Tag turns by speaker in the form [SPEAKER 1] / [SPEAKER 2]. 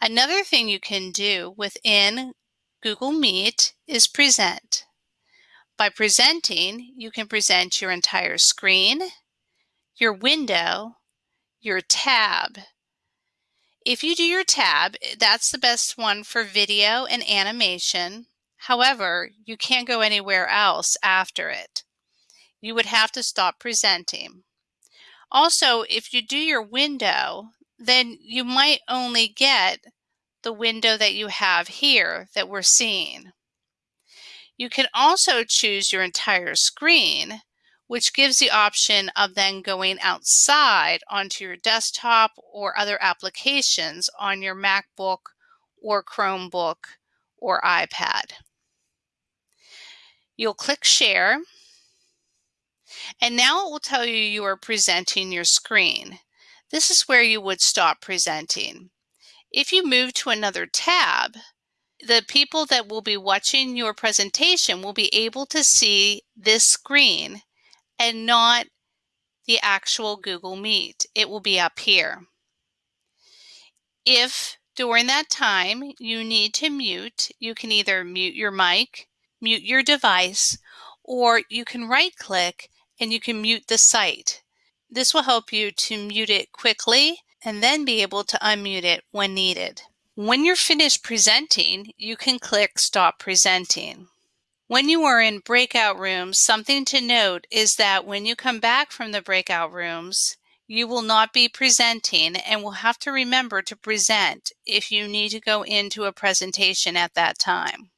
[SPEAKER 1] Another thing you can do within Google Meet is present. By presenting, you can present your entire screen, your window, your tab. If you do your tab, eh, that's the best one for video and animation. However, you can't go anywhere else after it. You would have to stop presenting. Also, if you do your window, then you might only get the window that you have here that we're seeing. You can also choose your entire screen, which gives the option of then going outside onto your desktop or other applications on your MacBook or Chromebook or iPad. You'll click Share, and now it will tell you you are presenting your screen. This is where you would stop presenting. If you move to another tab, the people that will be watching your presentation will be able to see this screen and not the actual Google Meet. It will be up here. If during that time you need to mute, you can either mute your mic, mute your device, or you can right click and you can mute the site. This will help you to mute it quickly and then be able to unmute it when needed. When you're finished presenting, you can click Stop Presenting. When you are in breakout rooms, something to note is that when you come back from the breakout rooms, you will not be presenting and will have to remember to present if you need to go into a presentation at that time.